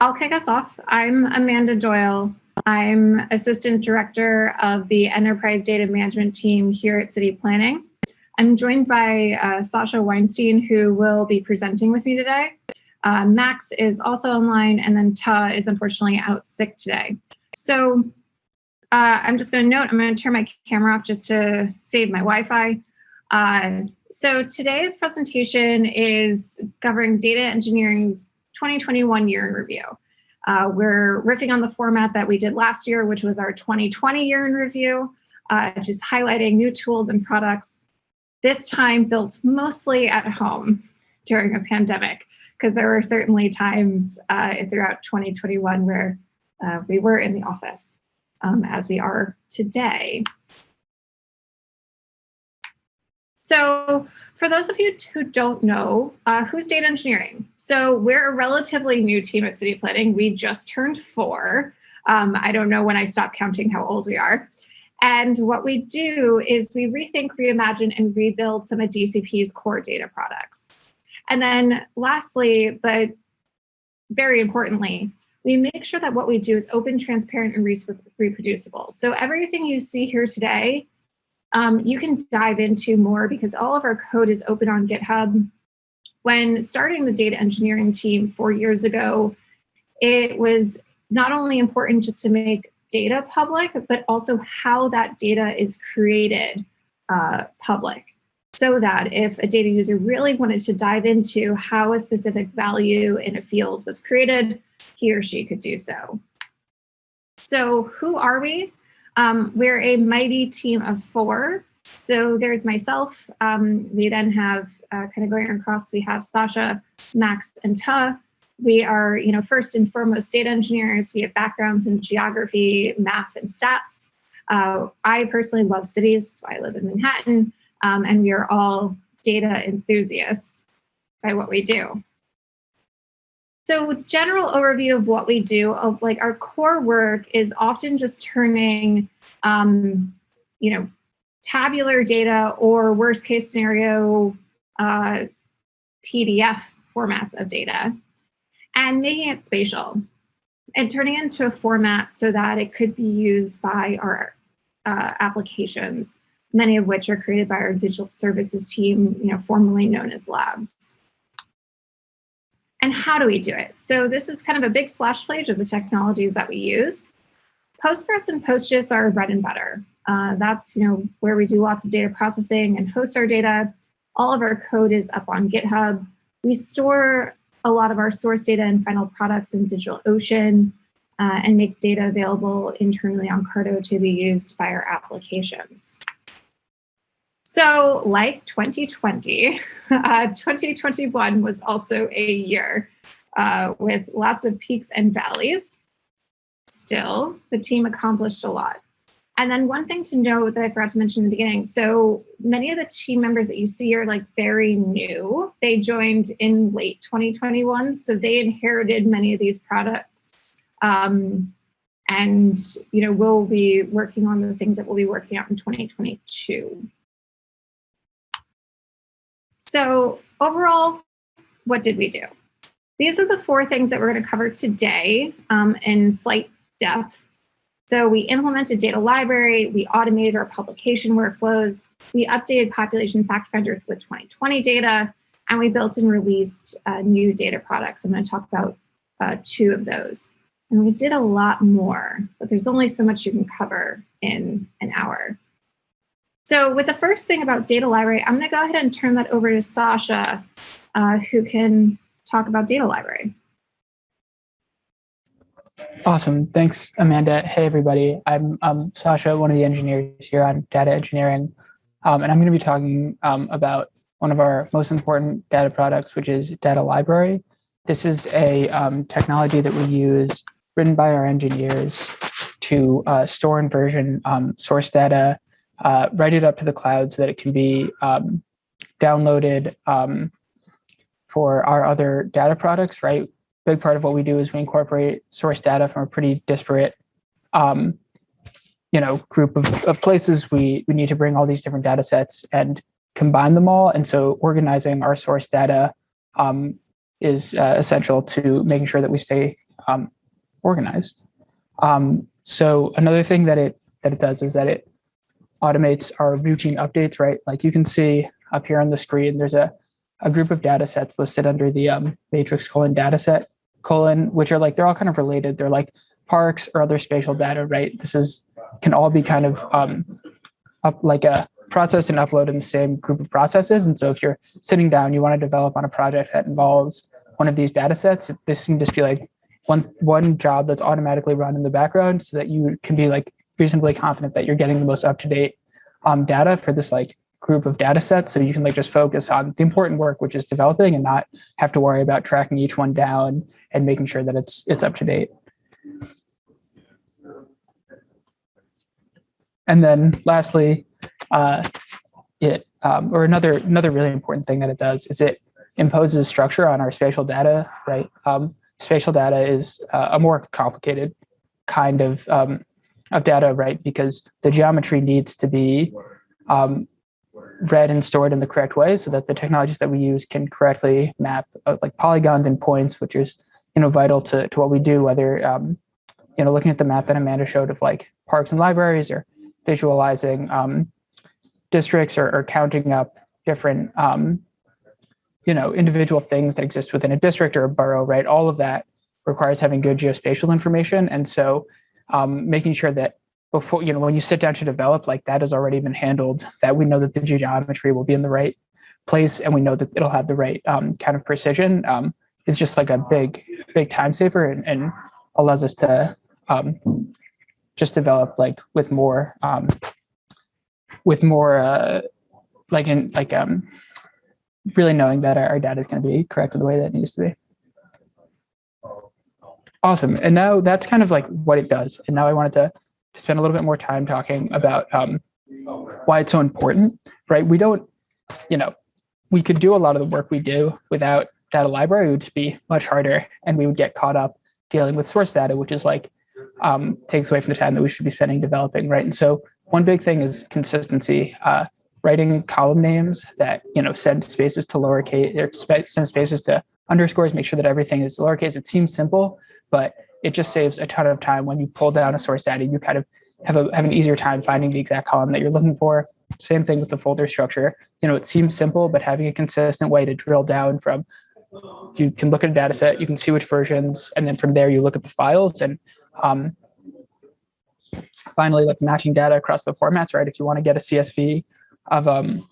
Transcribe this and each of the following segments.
I'll kick us off. I'm Amanda Doyle. I'm Assistant Director of the Enterprise Data Management Team here at City Planning. I'm joined by uh, Sasha Weinstein, who will be presenting with me today. Uh, Max is also online, and then Ta is unfortunately out sick today. So uh, I'm just going to note, I'm going to turn my camera off just to save my Wi-Fi. Uh, so today's presentation is covering data engineering's 2021 year in review. Uh, we're riffing on the format that we did last year, which was our 2020 year in review, uh, just highlighting new tools and products, this time built mostly at home during a pandemic, because there were certainly times uh, throughout 2021 where uh, we were in the office, um, as we are today. So for those of you who don't know, uh, who's data engineering? So we're a relatively new team at City Planning. We just turned four. Um, I don't know when I stopped counting how old we are. And what we do is we rethink, reimagine, and rebuild some of DCP's core data products. And then lastly, but very importantly, we make sure that what we do is open, transparent, and reproducible. So everything you see here today um, you can dive into more because all of our code is open on GitHub. When starting the data engineering team four years ago, it was not only important just to make data public, but also how that data is created uh, public. So that if a data user really wanted to dive into how a specific value in a field was created, he or she could do so. So who are we? Um, we're a mighty team of four. So there's myself. Um, we then have uh, kind of going across, we have Sasha, Max, and Ta. We are, you know, first and foremost data engineers. We have backgrounds in geography, math, and stats. Uh, I personally love cities, so I live in Manhattan, um, and we are all data enthusiasts by what we do. So general overview of what we do, of like our core work is often just turning, um, you know, tabular data or worst case scenario uh, PDF formats of data and making it spatial and turning it into a format so that it could be used by our uh, applications, many of which are created by our digital services team, you know, formerly known as labs. And how do we do it? So this is kind of a big splash page of the technologies that we use. Postgres and PostGIS are bread and butter. Uh, that's you know where we do lots of data processing and host our data. All of our code is up on GitHub. We store a lot of our source data and final products in DigitalOcean uh, and make data available internally on Carto to be used by our applications. So like 2020, uh, 2021 was also a year uh, with lots of peaks and valleys. Still, the team accomplished a lot. And then one thing to note that I forgot to mention in the beginning, so many of the team members that you see are like very new. They joined in late 2021, so they inherited many of these products. Um, and you know, we'll be working on the things that we'll be working out in 2022. So overall, what did we do? These are the four things that we're going to cover today um, in slight depth. So we implemented data library, we automated our publication workflows, we updated population fact finder with 2020 data, and we built and released uh, new data products. I'm going to talk about uh, two of those. And we did a lot more, but there's only so much you can cover in an hour. So with the first thing about data library, I'm going to go ahead and turn that over to Sasha, uh, who can talk about data library. Awesome. Thanks, Amanda. Hey, everybody. I'm um, Sasha, one of the engineers here on data engineering. Um, and I'm going to be talking um, about one of our most important data products, which is data library. This is a um, technology that we use written by our engineers to uh, store and version um, source data uh, write it up to the cloud so that it can be um, downloaded um, for our other data products, right? Big part of what we do is we incorporate source data from a pretty disparate, um, you know, group of, of places. We, we need to bring all these different data sets and combine them all. And so organizing our source data um, is uh, essential to making sure that we stay um, organized. Um, so another thing that it that it does is that it automates our routine updates, right? Like you can see up here on the screen, there's a, a group of data sets listed under the um, matrix colon data set colon, which are like, they're all kind of related. They're like parks or other spatial data, right? This is can all be kind of um, up like a processed and uploaded in the same group of processes. And so if you're sitting down, you want to develop on a project that involves one of these data sets, this can just be like one one job that's automatically run in the background so that you can be like reasonably confident that you're getting the most up-to-date um, data for this like group of data sets. So you can like just focus on the important work which is developing and not have to worry about tracking each one down and making sure that it's it's up to date and then lastly uh, it um, or another another really important thing that it does is it imposes structure on our spatial data right? Um, spatial data is uh, a more complicated kind of um, of data, right? Because the geometry needs to be um, read and stored in the correct way so that the technologies that we use can correctly map uh, like polygons and points, which is, you know, vital to, to what we do, whether, um, you know, looking at the map that Amanda showed of like parks and libraries or visualizing um, districts or, or, counting up different, um, you know, individual things that exist within a district or a borough, right? All of that requires having good geospatial information. And so um, making sure that before, you know, when you sit down to develop, like that has already been handled, that we know that the geometry will be in the right place and we know that it'll have the right um, kind of precision um, is just like a big, big time saver and, and allows us to um, just develop like with more, um, with more, uh, like in like um, really knowing that our, our data is going to be correct in the way that it needs to be. Awesome. And now that's kind of like what it does. And now I wanted to spend a little bit more time talking about um, why it's so important, right? We don't, you know, we could do a lot of the work we do without data library, it would just be much harder and we would get caught up dealing with source data, which is like, um, takes away from the time that we should be spending developing, right? And so one big thing is consistency. Uh, writing column names that, you know, send spaces to lowercase, or send spaces to underscores, make sure that everything is lowercase. It seems simple, but it just saves a ton of time when you pull down a source data. You kind of have a have an easier time finding the exact column that you're looking for. Same thing with the folder structure. You know, it seems simple, but having a consistent way to drill down from you can look at a data set, you can see which versions, and then from there you look at the files and um, finally like matching data across the formats, right? If you want to get a CSV of um,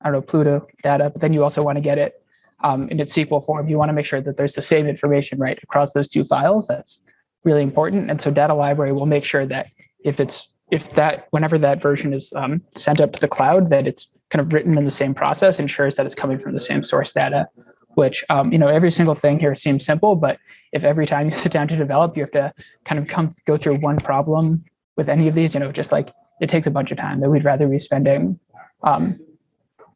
I don't know, Pluto data, but then you also want to get it um, in its SQL form, you want to make sure that there's the same information right across those two files. That's really important. And so data library will make sure that if it's if that whenever that version is um, sent up to the cloud, that it's kind of written in the same process, ensures that it's coming from the same source data. Which um, you know every single thing here seems simple, but if every time you sit down to develop, you have to kind of come go through one problem with any of these, you know, just like it takes a bunch of time that we'd rather be spending um,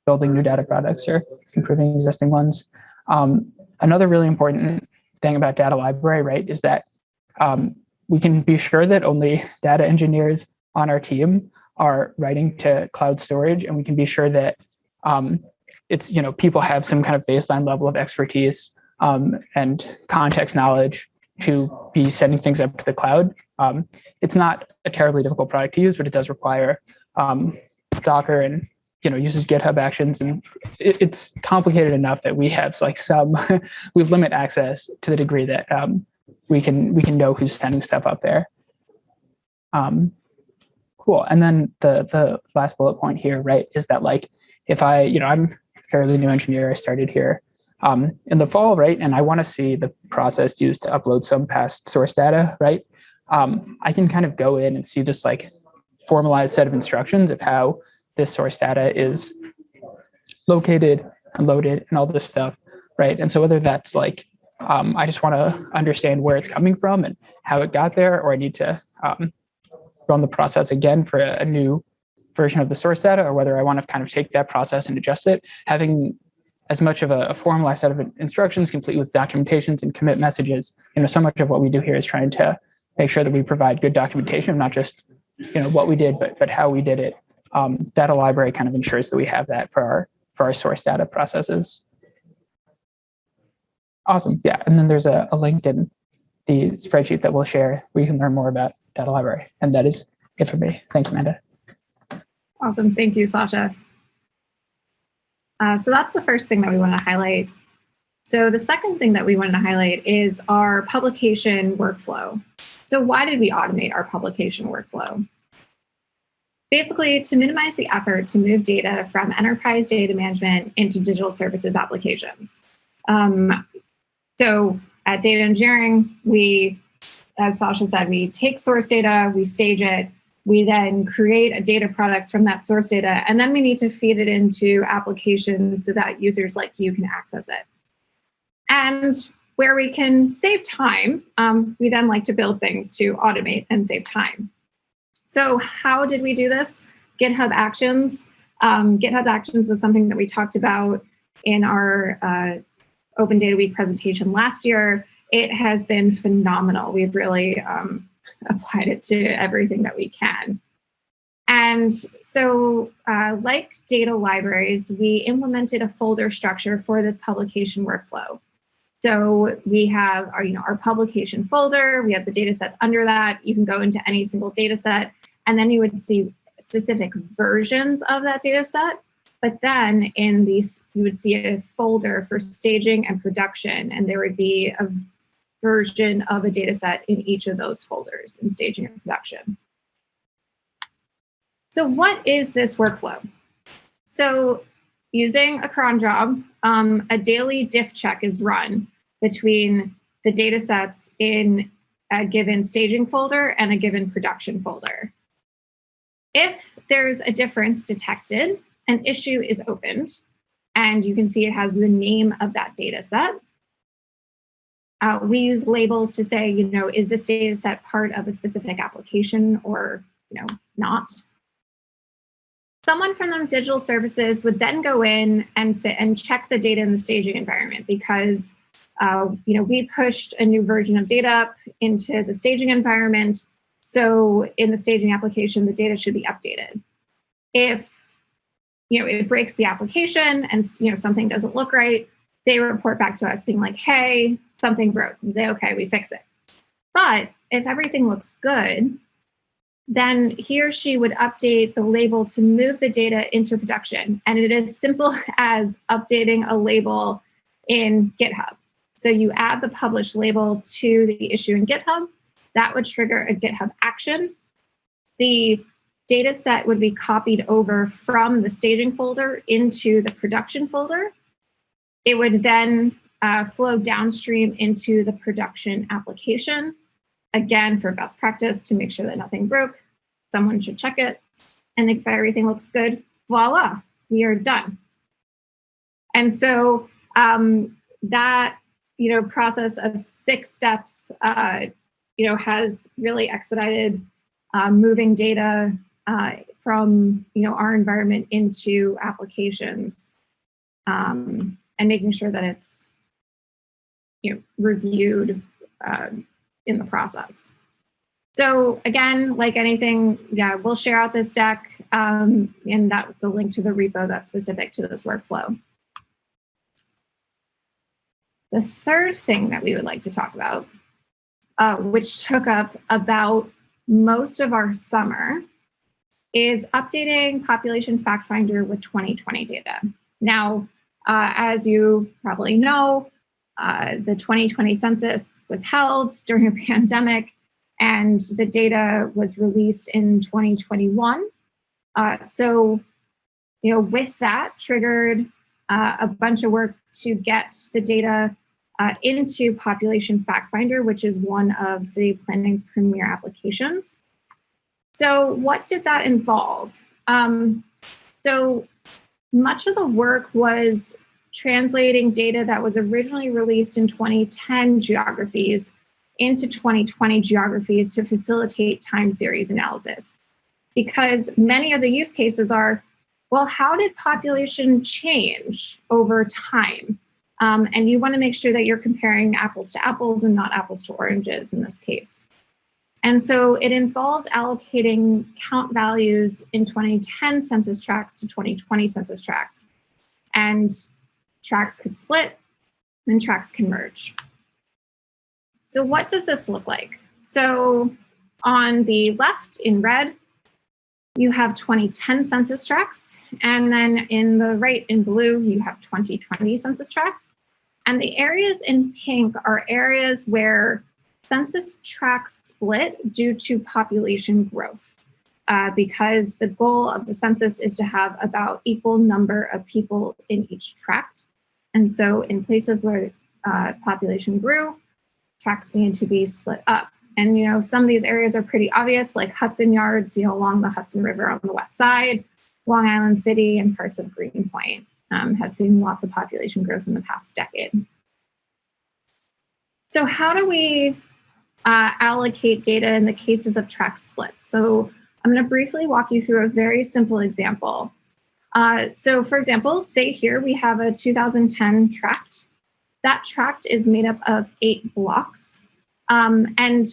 building new data products or improving existing ones. Um, another really important thing about data library, right, is that um, we can be sure that only data engineers on our team are writing to cloud storage, and we can be sure that um, it's you know people have some kind of baseline level of expertise um, and context knowledge to be sending things up to the cloud. Um, it's not a terribly difficult product to use, but it does require um, Docker and you know uses GitHub Actions, and it, it's complicated enough that we have like some we limit access to the degree that um, we can we can know who's sending stuff up there. Um, cool. And then the the last bullet point here, right, is that like if I you know I'm fairly new engineer, I started here um, in the fall, right, and I want to see the process used to upload some past source data, right. Um, I can kind of go in and see this like formalized set of instructions of how this source data is located and loaded and all this stuff, right? And so whether that's like, um, I just want to understand where it's coming from and how it got there, or I need to um, run the process again for a, new version of the source data, or whether I want to kind of take that process and adjust it, having as much of a, a formalized set of instructions complete with documentations and commit messages. You know, so much of what we do here is trying to make sure that we provide good documentation, not just you know what we did, but but how we did it um, data library kind of ensures that we have that for our for our source data processes. Awesome, yeah, and then there's a, a link in the spreadsheet that we'll share where you can learn more about data library. And that is it for me. Thanks, Amanda. Awesome. Thank you, Sasha. Uh, so that's the first thing that we want to highlight. So the second thing that we wanted to highlight is our publication workflow. So why did we automate our publication workflow? Basically, to minimize the effort to move data from enterprise data management into digital services applications. Um, so at data engineering, we, as Sasha said, we take source data, we stage it, we then create a data products from that source data, and then we need to feed it into applications so that users like you can access it. And where we can save time, um, we then like to build things to automate and save time. So how did we do this? GitHub Actions. Um, GitHub Actions was something that we talked about in our uh, Open Data Week presentation last year. It has been phenomenal. We've really um, applied it to everything that we can. And so uh, like data libraries, we implemented a folder structure for this publication workflow. So we have our, you know, our publication folder, we have the data sets under that. You can go into any single data set, and then you would see specific versions of that data set. But then in these, you would see a folder for staging and production, and there would be a version of a data set in each of those folders in staging and production. So what is this workflow? So using a cron job, um, a daily diff check is run between the data sets in a given staging folder and a given production folder. If there's a difference detected, an issue is opened, and you can see it has the name of that data set. Uh, we use labels to say, you know, is this data set part of a specific application or, you know, not? Someone from the digital services would then go in and sit and check the data in the staging environment because, uh, you know, we pushed a new version of data up into the staging environment. So in the staging application, the data should be updated. If, you know, it breaks the application and, you know, something doesn't look right, they report back to us being like, hey, something broke. We say, okay, we fix it. But if everything looks good, then he or she would update the label to move the data into production. And it is simple as updating a label in GitHub. So you add the publish label to the issue in GitHub. That would trigger a GitHub action. The data set would be copied over from the staging folder into the production folder. It would then uh, flow downstream into the production application. Again, for best practice to make sure that nothing broke, someone should check it. And if everything looks good, voila, we are done. And so um, that you know process of six steps uh, you know has really expedited uh, moving data uh, from you know our environment into applications. Um, and making sure that it's you know reviewed uh, in the process. So again, like anything, yeah, we'll share out this deck, um, and that's a link to the repo that's specific to this workflow. The third thing that we would like to talk about, uh, which took up about most of our summer, is updating Population Fact Finder with 2020 data. Now, uh, as you probably know, uh, the 2020 census was held during a pandemic and the data was released in 2021. Uh, so, you know, with that triggered uh, a bunch of work to get the data uh, into Population Fact Finder, which is one of City Planning's premier applications. So what did that involve? Um, so much of the work was translating data that was originally released in 2010 geographies into 2020 geographies to facilitate time series analysis. Because many of the use cases are, well, how did population change over time? Um, and you want to make sure that you're comparing apples to apples and not apples to oranges in this case. And so it involves allocating count values in 2010 census tracts to 2020 census tracts. And tracts could split and tracts can merge. So what does this look like? So on the left in red, you have 2010 census tracts. And then in the right in blue, you have 2020 census tracts. And the areas in pink are areas where census tracts split due to population growth. Uh, because the goal of the census is to have about equal number of people in each tract. And so in places where uh, population grew, tracts need to be split up. And, you know, some of these areas are pretty obvious, like Hudson Yards, you know, along the Hudson River on the west side, Long Island City and parts of Greenpoint um, have seen lots of population growth in the past decade. So how do we uh, allocate data in the cases of tract splits? So I'm going to briefly walk you through a very simple example. Uh, so for example, say here we have a 2010 tract. That tract is made up of eight blocks. Um, and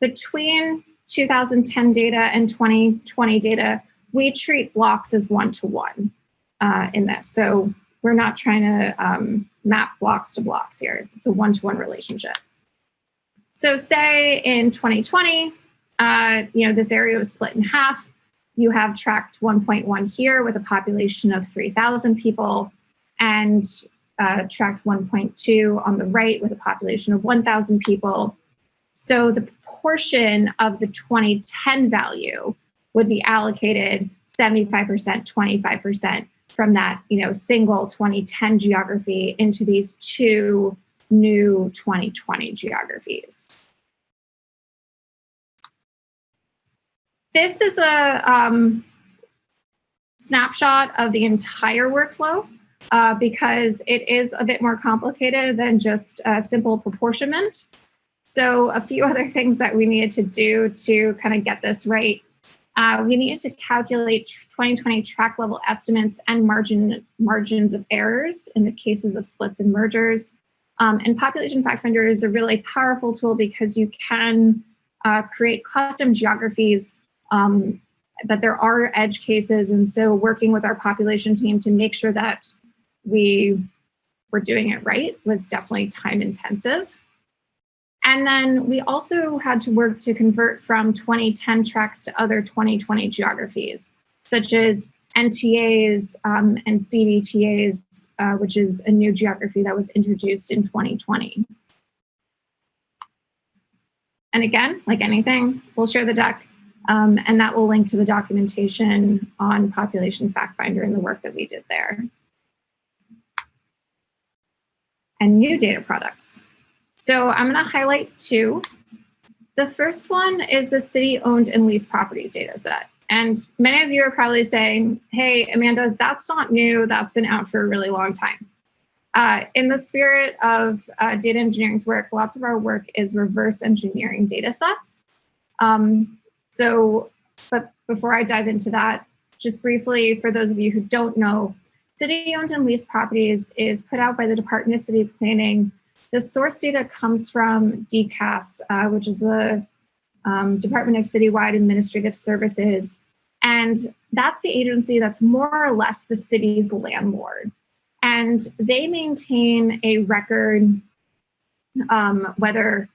between 2010 data and 2020 data, we treat blocks as one-to-one uh, in this. So we're not trying to um, map blocks to blocks here. It's a one-to-one -one relationship. So say in 2020, uh, you know, this area was split in half. You have tract 1.1 here with a population of 3,000 people and uh, tract 1.2 on the right with a population of 1,000 people. So the proportion of the 2010 value would be allocated 75%, 25% from that, you know, single 2010 geography into these two new 2020 geographies. This is a um, snapshot of the entire workflow uh, because it is a bit more complicated than just a simple proportionment. So a few other things that we needed to do to kind of get this right. Uh, we needed to calculate 2020 tract level estimates and margin margins of errors in the cases of splits and mergers. Um, and Population Fact Finder is a really powerful tool because you can uh, create custom geographies um, but there are edge cases. And so working with our population team to make sure that we were doing it right was definitely time intensive. And then we also had to work to convert from 2010 tracts to other 2020 geographies, such as NTAs um, and CDTAs, uh, which is a new geography that was introduced in 2020. And again, like anything, we'll share the deck um, and that will link to the documentation on Population Fact Finder and the work that we did there. And new data products. So I'm going to highlight two. The first one is the city owned and leased properties data set. And many of you are probably saying, hey, Amanda, that's not new. That's been out for a really long time. Uh, in the spirit of uh, data engineering's work, lots of our work is reverse engineering data sets. Um, so, but before I dive into that, just briefly, for those of you who don't know, city-owned and leased properties is put out by the Department of City Planning. The source data comes from DCAS, uh, which is the um, Department of Citywide Administrative Services. And that's the agency that's more or less the city's landlord. And they maintain a record, um, whether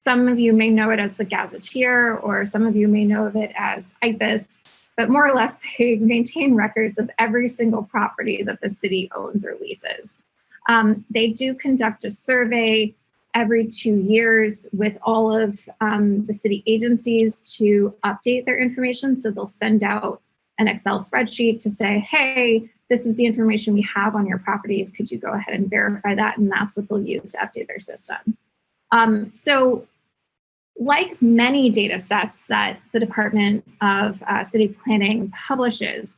some of you may know it as the Gazetteer, or some of you may know of it as IPIS, but more or less they maintain records of every single property that the city owns or leases. Um, they do conduct a survey every two years with all of um, the city agencies to update their information. So they'll send out an Excel spreadsheet to say, hey, this is the information we have on your properties. Could you go ahead and verify that? And that's what they'll use to update their system. Um, so like many data sets that the Department of uh, City Planning publishes,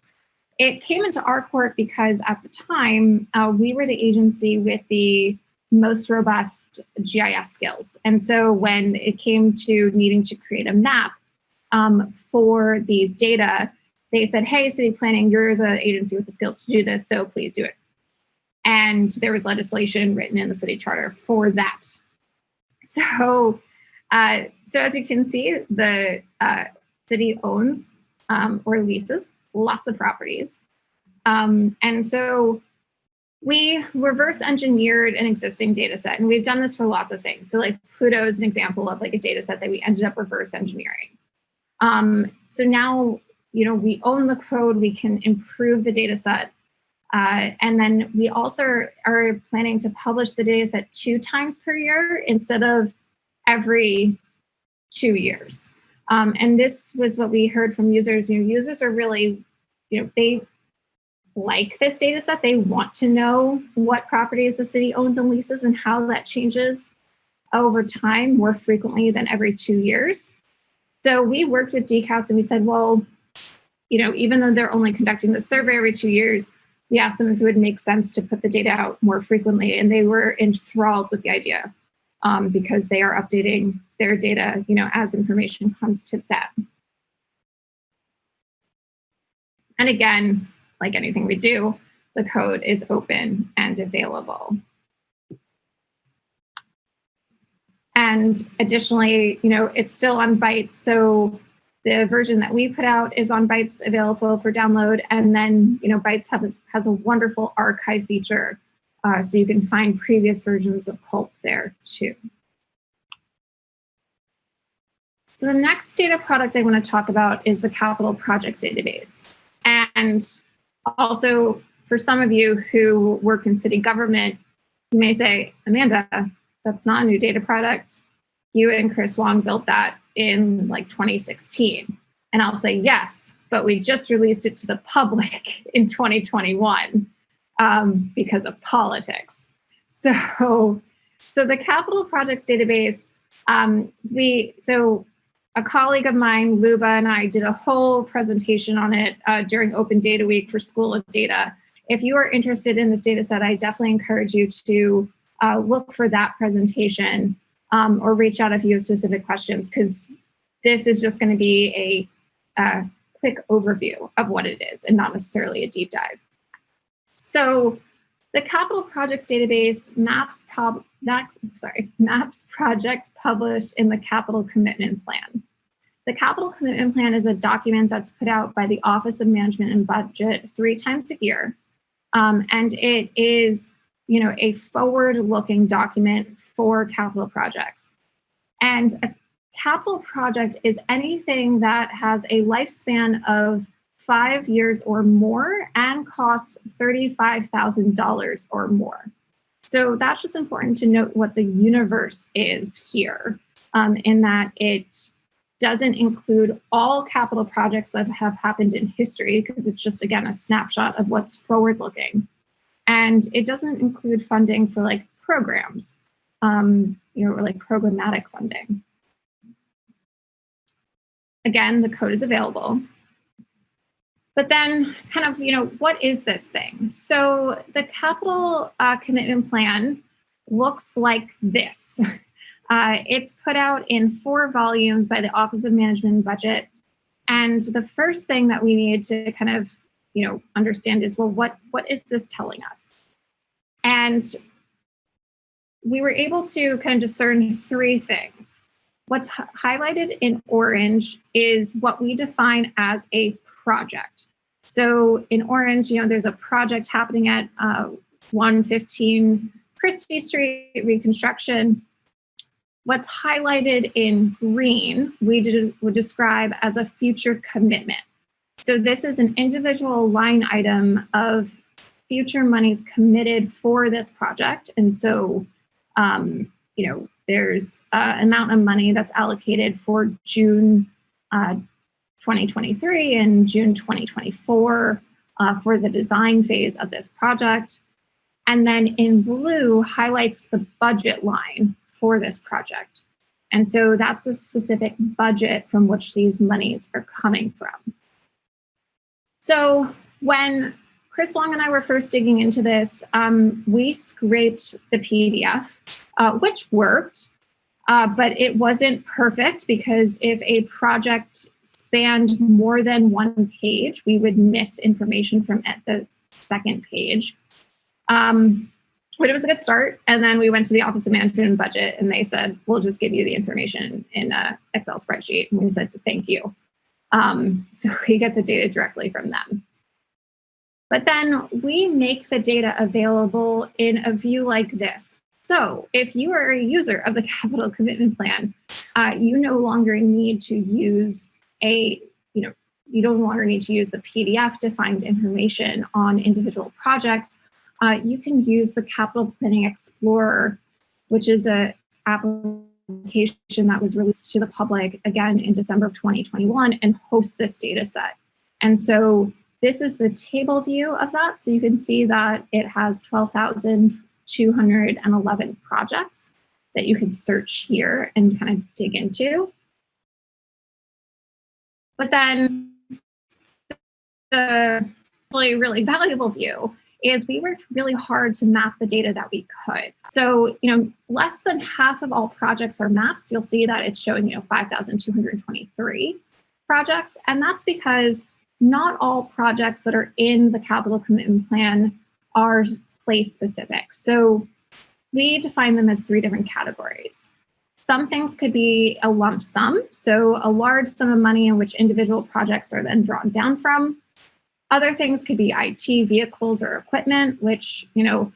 it came into our court because at the time, uh, we were the agency with the most robust GIS skills. And so when it came to needing to create a map um, for these data, they said, hey, city planning, you're the agency with the skills to do this, so please do it. And there was legislation written in the city charter for that. So uh, so as you can see, the uh, city owns um, or leases lots of properties. Um, and so we reverse engineered an existing data set and we've done this for lots of things. So like Pluto is an example of like a data set that we ended up reverse engineering. Um, so now, you know, we own the code, we can improve the data set. Uh, and then we also are planning to publish the data set two times per year instead of every two years. Um, and this was what we heard from users. You know, users are really, you know, they like this data set. They want to know what properties the city owns and leases and how that changes over time more frequently than every two years. So we worked with DCAS and we said, well, you know, even though they're only conducting the survey every two years, we asked them if it would make sense to put the data out more frequently, and they were enthralled with the idea um, because they are updating their data, you know, as information comes to them. And again, like anything we do, the code is open and available. And additionally, you know, it's still on Bytes. So the version that we put out is on Bytes available for download. And then, you know, Bytes has, has a wonderful archive feature. Uh, so you can find previous versions of COLP there too. So the next data product I want to talk about is the capital projects database. And also for some of you who work in city government, you may say, Amanda, that's not a new data product. You and Chris Wong built that in like 2016. And I'll say, yes, but we just released it to the public in 2021 um, because of politics. So, so the capital projects database, um, we, so a colleague of mine, Luba, and I did a whole presentation on it uh, during Open Data Week for School of Data. If you are interested in this data set, I definitely encourage you to uh, look for that presentation um, or reach out if you have specific questions because this is just going to be a, a quick overview of what it is and not necessarily a deep dive. So the capital projects database maps, maps, sorry, maps projects published in the capital commitment plan. The capital commitment plan is a document that's put out by the Office of Management and Budget three times a year. Um, and it is, you know, a forward-looking document for capital projects. And a capital project is anything that has a lifespan of five years or more and costs $35,000 or more. So that's just important to note what the universe is here um, in that it doesn't include all capital projects that have happened in history because it's just, again, a snapshot of what's forward looking. And it doesn't include funding for like programs, um, you know, or like programmatic funding. Again, the code is available. But then kind of, you know, what is this thing? So the capital uh, commitment plan looks like this. Uh, it's put out in four volumes by the Office of Management and Budget. And the first thing that we need to kind of, you know, understand is, well, what, what is this telling us? And we were able to kind of discern three things. What's highlighted in orange is what we define as a project. So in orange, you know, there's a project happening at uh, 115 Christie Street reconstruction. What's highlighted in green, we did, would describe as a future commitment. So this is an individual line item of future monies committed for this project. And so, um, you know, there's an amount of money that's allocated for June uh, 2023 and June 2024 uh, for the design phase of this project. And then in blue highlights the budget line for this project. And so that's the specific budget from which these monies are coming from. So when Chris Long and I were first digging into this, um, we scraped the PDF, uh, which worked, uh, but it wasn't perfect because if a project spanned more than one page, we would miss information from at the second page. Um, but it was a good start. And then we went to the Office of Management and Budget and they said, we'll just give you the information in an Excel spreadsheet. And we said, thank you. Um, so we get the data directly from them. But then we make the data available in a view like this. So if you are a user of the capital commitment plan, uh, you no longer need to use a, you know, you no longer need to use the PDF to find information on individual projects. Uh, you can use the Capital Planning Explorer, which is a application that was released to the public again in December of 2021 and host this data set. And so this is the table view of that. So you can see that it has 12,211 projects that you can search here and kind of dig into. But then the really, really valuable view is we worked really hard to map the data that we could. So, you know, less than half of all projects are maps. You'll see that it's showing, you know, 5,223 projects. And that's because not all projects that are in the capital commitment plan are place specific. So we define them as three different categories. Some things could be a lump sum, so a large sum of money in which individual projects are then drawn down from. Other things could be IT, vehicles, or equipment, which, you know,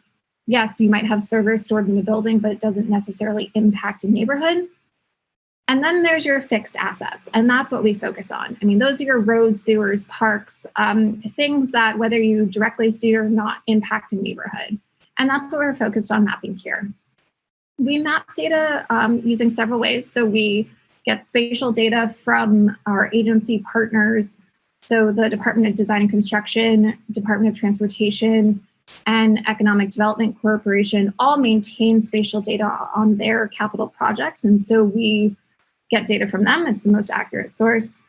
yes, you might have servers stored in the building, but it doesn't necessarily impact a neighborhood. And then there's your fixed assets, and that's what we focus on. I mean, those are your roads, sewers, parks, um, things that whether you directly see or not impact a neighborhood. And that's what we're focused on mapping here. We map data um, using several ways. So we get spatial data from our agency partners. So the Department of Design and Construction, Department of Transportation, and Economic Development Corporation all maintain spatial data on their capital projects. And so we get data from them. It's the most accurate source.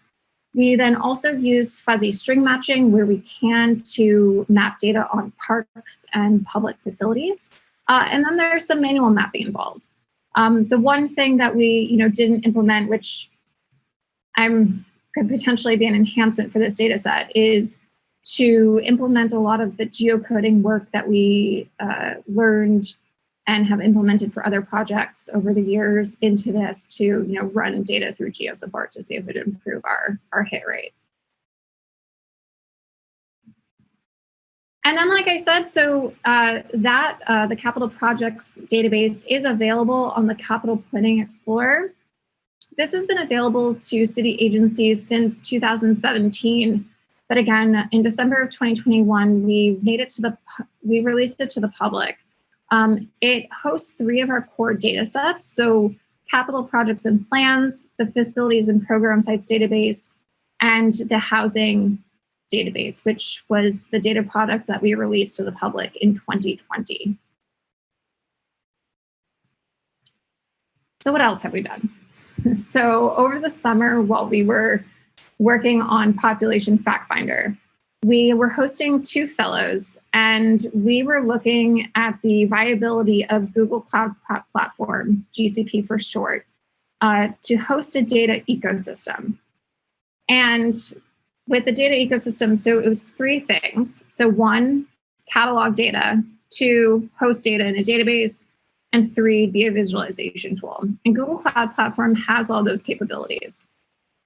We then also use fuzzy string matching where we can to map data on parks and public facilities. Uh, and then there's some manual mapping involved. Um, the one thing that we you know, didn't implement, which I'm could potentially be an enhancement for this data set, is to implement a lot of the geocoding work that we uh, learned and have implemented for other projects over the years into this to you know run data through GeoSupport to see if it would improve our, our hit rate. And then, like I said, so uh, that uh, the capital projects database is available on the Capital Planning Explorer. This has been available to city agencies since 2017. But again, in December of 2021, we made it to the, we released it to the public. Um, it hosts three of our core data sets. So capital projects and plans, the facilities and program sites database, and the housing database, which was the data product that we released to the public in 2020. So what else have we done? So over the summer, while we were working on Population Fact Finder, we were hosting two fellows and we were looking at the viability of Google Cloud Platform, GCP for short, uh, to host a data ecosystem. And with the data ecosystem, so it was three things. So one, catalog data, two, host data in a database, and three, be a visualization tool. And Google Cloud Platform has all those capabilities.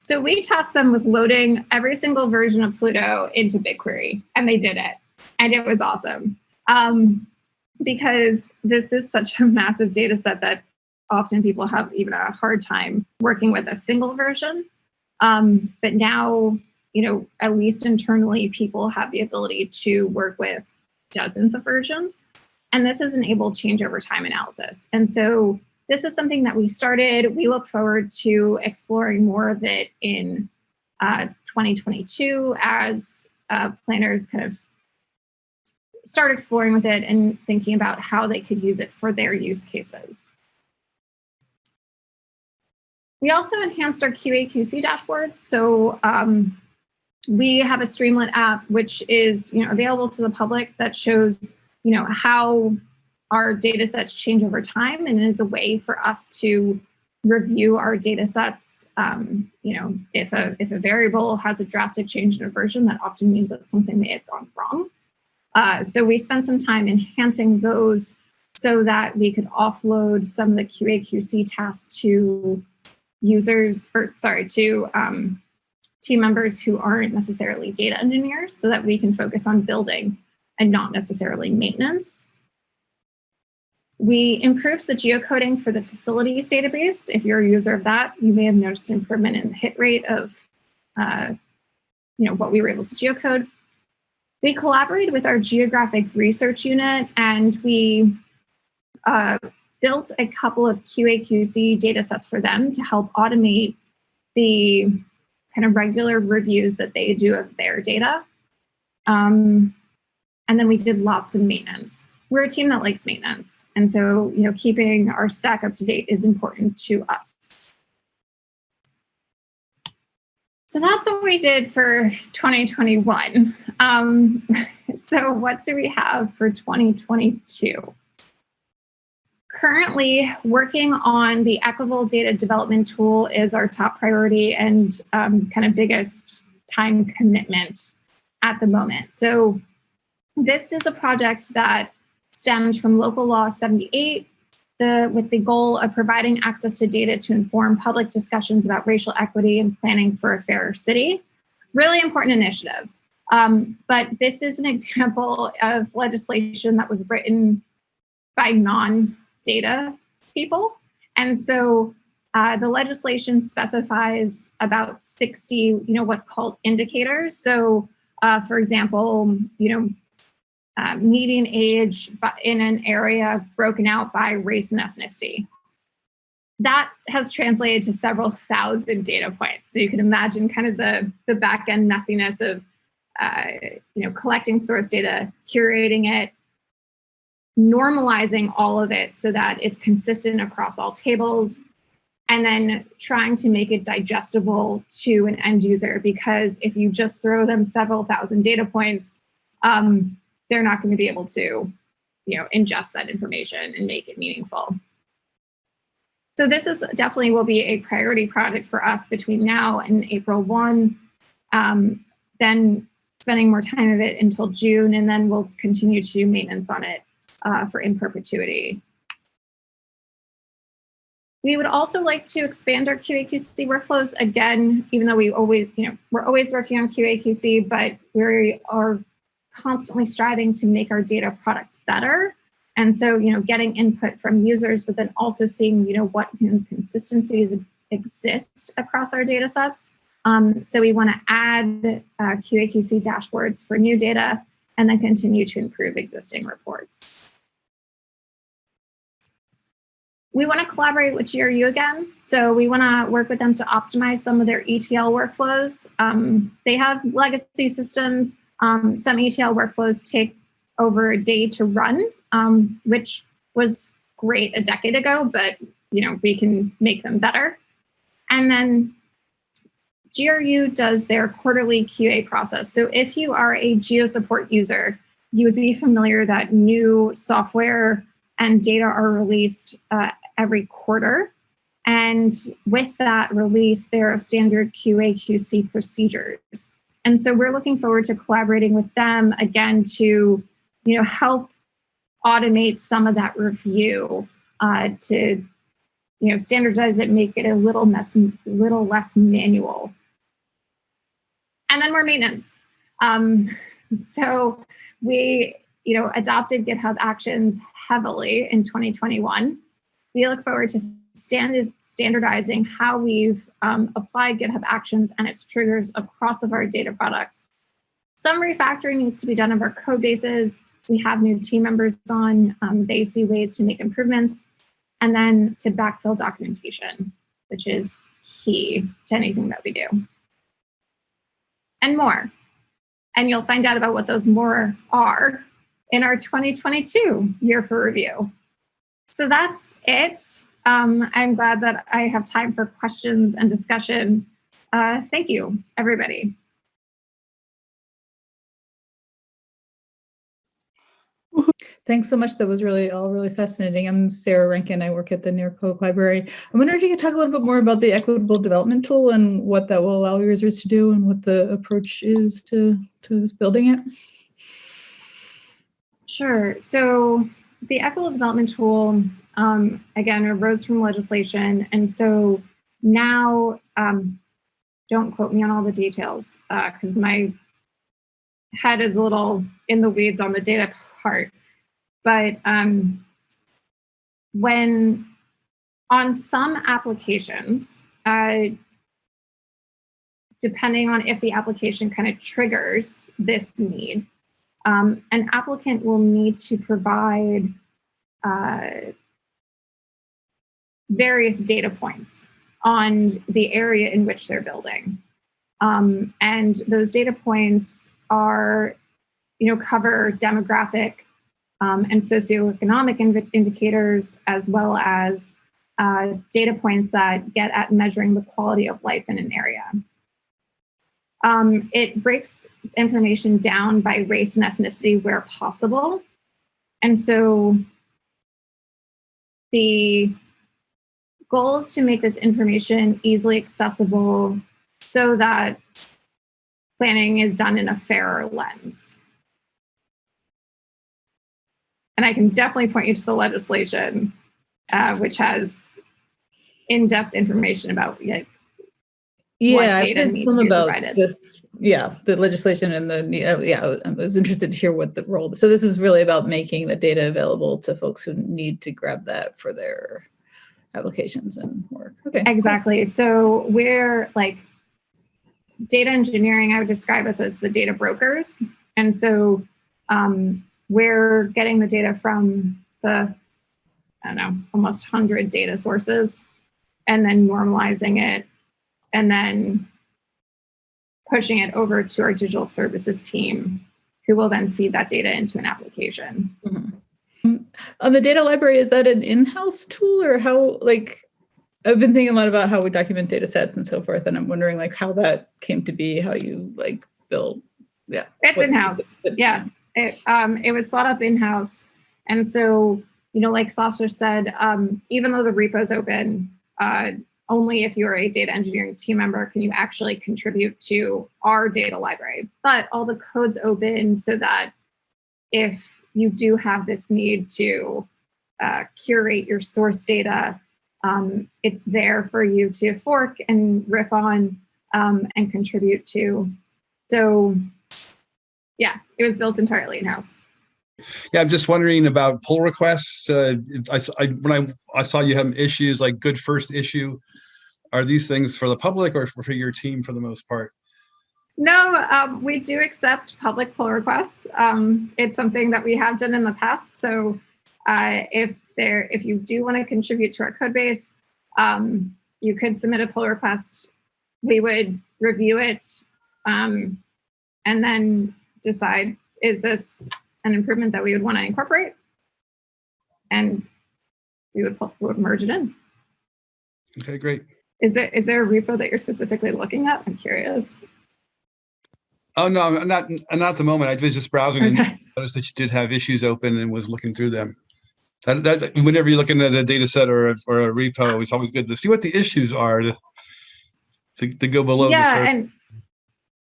So we tasked them with loading every single version of Pluto into BigQuery, and they did it. And it was awesome. Um, because this is such a massive data set that often people have even a hard time working with a single version. Um, but now, you know, at least internally, people have the ability to work with dozens of versions. And this has enabled change over time analysis. And so this is something that we started. We look forward to exploring more of it in uh, 2022 as uh, planners kind of start exploring with it and thinking about how they could use it for their use cases. We also enhanced our QA/QC dashboards. So um, we have a Streamlit app, which is you know available to the public that shows you know how our data sets change over time and is a way for us to review our data sets. Um, you know, if a, if a variable has a drastic change in a version, that often means that something may have gone wrong. Uh, so we spent some time enhancing those so that we could offload some of the QA QC tasks to users, or sorry, to um, team members who aren't necessarily data engineers so that we can focus on building and not necessarily maintenance. We improved the geocoding for the facilities database. If you're a user of that, you may have noticed an improvement in the hit rate of uh, you know, what we were able to geocode. We collaborated with our geographic research unit and we uh, built a couple of QA/QC data sets for them to help automate the kind of regular reviews that they do of their data. Um, and then we did lots of maintenance. We're a team that likes maintenance. And so, you know, keeping our stack up to date is important to us. So that's what we did for 2021. Um, so what do we have for 2022? Currently working on the equitable data development tool is our top priority and um, kind of biggest time commitment at the moment. So this is a project that stems from local law 78 the, with the goal of providing access to data to inform public discussions about racial equity and planning for a fairer city. Really important initiative. Um, but this is an example of legislation that was written by non-data people. And so uh, the legislation specifies about 60, you know, what's called indicators. So uh, for example, you know, uh, median age in an area broken out by race and ethnicity. That has translated to several thousand data points. So you can imagine kind of the, the back end messiness of uh, you know, collecting source data, curating it, normalizing all of it so that it's consistent across all tables, and then trying to make it digestible to an end user. Because if you just throw them several thousand data points, um, they're not going to be able to, you know, ingest that information and make it meaningful. So this is definitely will be a priority project for us between now and April 1. Um, then spending more time of it until June, and then we'll continue to do maintenance on it uh, for in perpetuity. We would also like to expand our QA/QC workflows again, even though we always, you know, we're always working on QA/QC, but we are constantly striving to make our data products better. And so, you know, getting input from users, but then also seeing, you know, what consistencies exist across our data sets. Um, so we want to add uh, QA/QC dashboards for new data and then continue to improve existing reports. We want to collaborate with GRU again. So we want to work with them to optimize some of their ETL workflows. Um, they have legacy systems um, some ETL workflows take over a day to run, um, which was great a decade ago, but you know we can make them better. And then GRU does their quarterly QA process. So if you are a GeoSupport user, you would be familiar that new software and data are released uh, every quarter. And with that release, there are standard QA QC procedures. And so we're looking forward to collaborating with them again to, you know, help automate some of that review uh, to, you know, standardize it, make it a little less, little less manual. And then more maintenance. Um, so we, you know, adopted GitHub Actions heavily in 2021. We look forward to stand standardizing how we've um, applied GitHub Actions and its triggers across of our data products. Some refactoring needs to be done of our code bases. We have new team members on. Um, they see ways to make improvements. And then to backfill documentation, which is key to anything that we do. And more. And you'll find out about what those more are in our 2022 year for review. So that's it. Um, I'm glad that I have time for questions and discussion. Uh, thank you, everybody. Thanks so much. That was really all really fascinating. I'm Sarah Rankin. I work at the New York Public Library. I wonder if you could talk a little bit more about the equitable development tool and what that will allow users to do and what the approach is to, to building it. Sure. So the equitable development tool um, again, arose from legislation. And so now um, don't quote me on all the details because my head is a little in the weeds on the data part. But um, when on some applications, uh, depending on if the application kind of triggers this need, um, an applicant will need to provide uh, various data points on the area in which they're building. Um, and those data points are, you know, cover demographic um, and socioeconomic in indicators, as well as uh, data points that get at measuring the quality of life in an area. Um, it breaks information down by race and ethnicity where possible. And so the goal is to make this information easily accessible so that planning is done in a fairer lens. And I can definitely point you to the legislation, uh, which has in-depth information about like, Yeah, data I've needs to be about provided. this. Yeah, the legislation and the yeah. I was- interested to hear what the role. So this is really about making the data available to folks who need to grab that for their applications and work. Okay. cool. Exactly. So we're like data engineering, I would describe us as the data brokers. And so um, we're getting the data from the, I don't know, almost 100 data sources and then normalizing it and then pushing it over to our digital services team who will then feed that data into an application. Mm, On the data library, is that an in-house tool or how like I've been thinking a lot about how we document data sets and so forth, and I'm wondering like how that came to be, how you like build. Yeah. It's in-house. Yeah. it, um, it was thought up in-house. And so, you know, like Sasha said, um, even though the repo's open, uh, only if you're a data engineering team member can you actually contribute to our data library. But all the code's open so that if you do have this need to uh, curate your source data, um, it's there for you to fork and riff on um, and contribute to. So yeah, it was built entirely in-house. Yeah, I'm just wondering about pull requests. Uh, I, I- when I, I saw you have issues like good first issue, are these things for the public or for your team for the most part? No, um, we do accept public pull requests. Um, it's something that we have done in the past. So uh, if there, if you do want to contribute to our code base, um, you could submit a pull request. We would review it um, and then decide, is this an improvement that we would want to incorporate? And we would, we would merge it in. Okay, great. Is there, is there a repo that you're specifically looking at? I'm curious. Oh, no, not, not at the moment. I was just browsing and Okay. noticed that you did have issues open and was looking through them. That, that, whenever you're looking at a data set or, a- or a repo, it's always good to see what the issues are to, to, to go below yeah and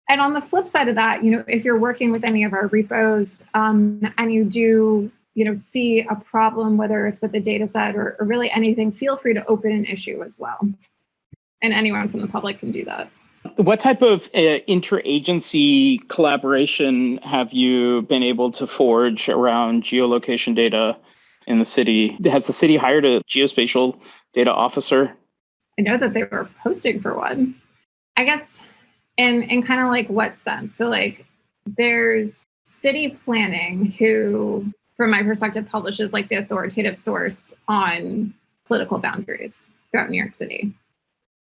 and on the flip side of that you know if you're working with any of our repos um, and you do you know see a problem whether it's with the data set or, or really anything feel free to open an issue as well and anyone from the public can do that What type of uh, interagency collaboration have you been able to forge around geolocation data in the city? Has the city hired a geospatial data officer? i know that they were posting for one i guess in kind of like what sense so like there's city planning who from my perspective publishes like the authoritative source on political boundaries throughout new york city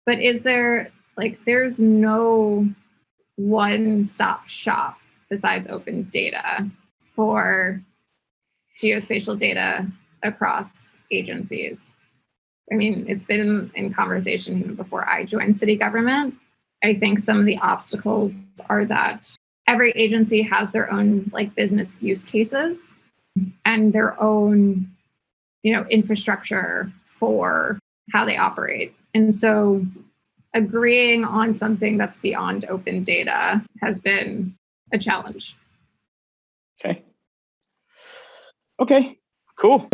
but is there like there's no one stop shop besides open data for geospatial data across agencies I mean, it's been in conversation even before I joined city government. I think some of the obstacles are that every agency has their own like business use cases and their own, you know, infrastructure for how they operate. And so agreeing on something that's beyond open data has been a challenge. Okay. Okay, cool.